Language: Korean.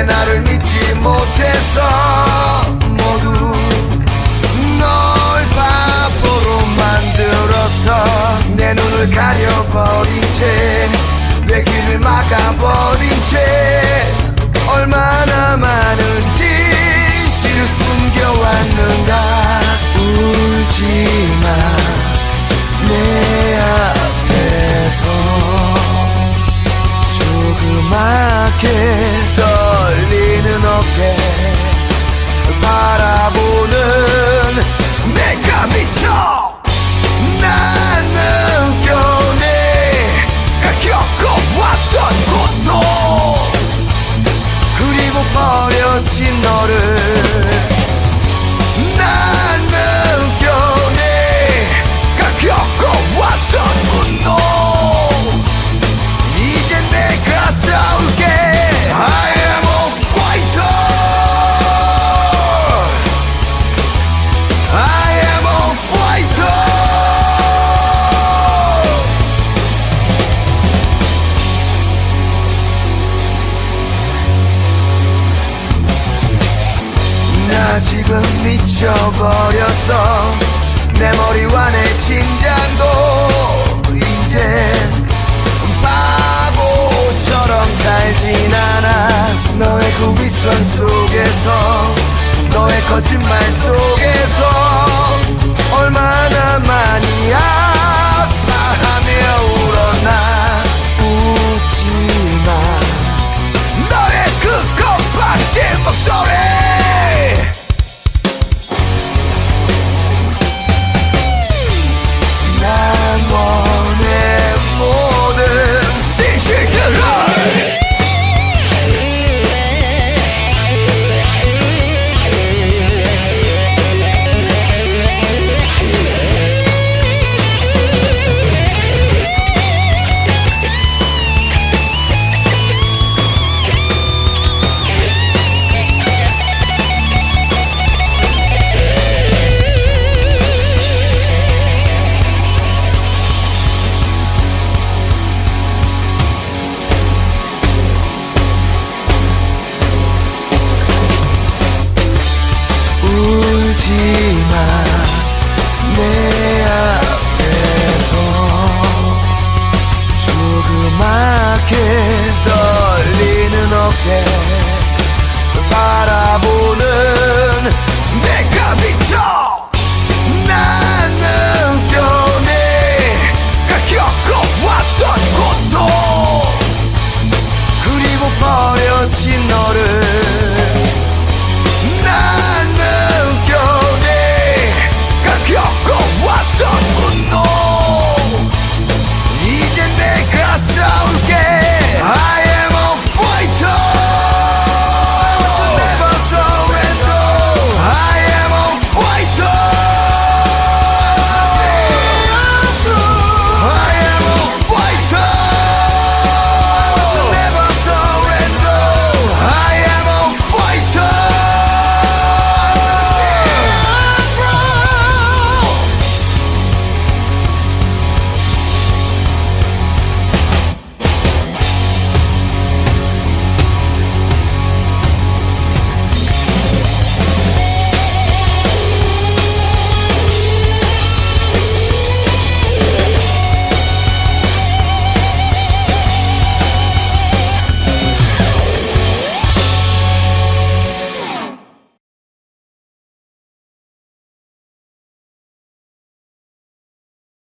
왜 나를 믿지 못해서 모두 널 바보로 만들어서 내 눈을 가려버린 채내 귀를 막아버린 채 얼마나 많은 진실을 숨겨왔는가. 울지마 내 앞에서 조그맣게 미쳐버렸어 내 머리와 내 심장도